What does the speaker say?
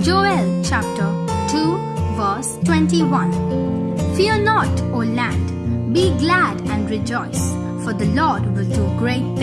Joel chapter 2, verse 21. Fear not, O land, be glad and rejoice, for the Lord will do great.